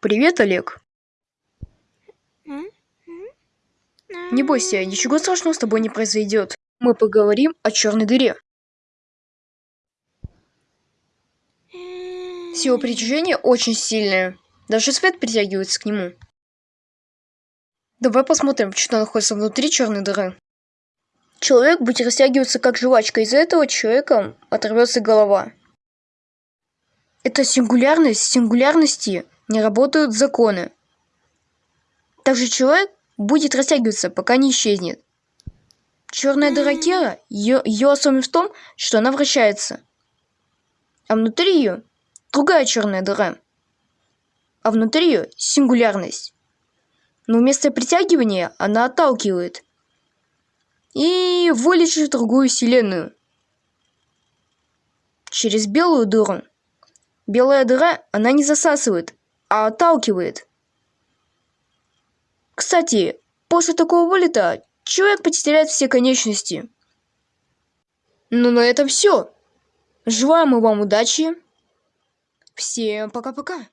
Привет, Олег. Не бойся, ничего страшного с тобой не произойдет. Мы поговорим о черной дыре. Сила притяжения очень сильная. Даже свет притягивается к нему. Давай посмотрим, что находится внутри черной дыры. Человек будет растягиваться как жвачка, из-за этого человека оторвется голова. Это сингулярность, сингулярности не работают законы. Также человек будет растягиваться, пока не исчезнет. Черная дыра Кера, ее, ее особенность в том, что она вращается. А внутри ее другая черная дыра. А внутри ее сингулярность. Но вместо притягивания она отталкивает. И вылечит в другую вселенную. Через белую дыру. Белая дыра, она не засасывает, а отталкивает. Кстати, после такого вылета человек потеряет все конечности. Ну на этом все. Желаем вам удачи. Всем пока-пока.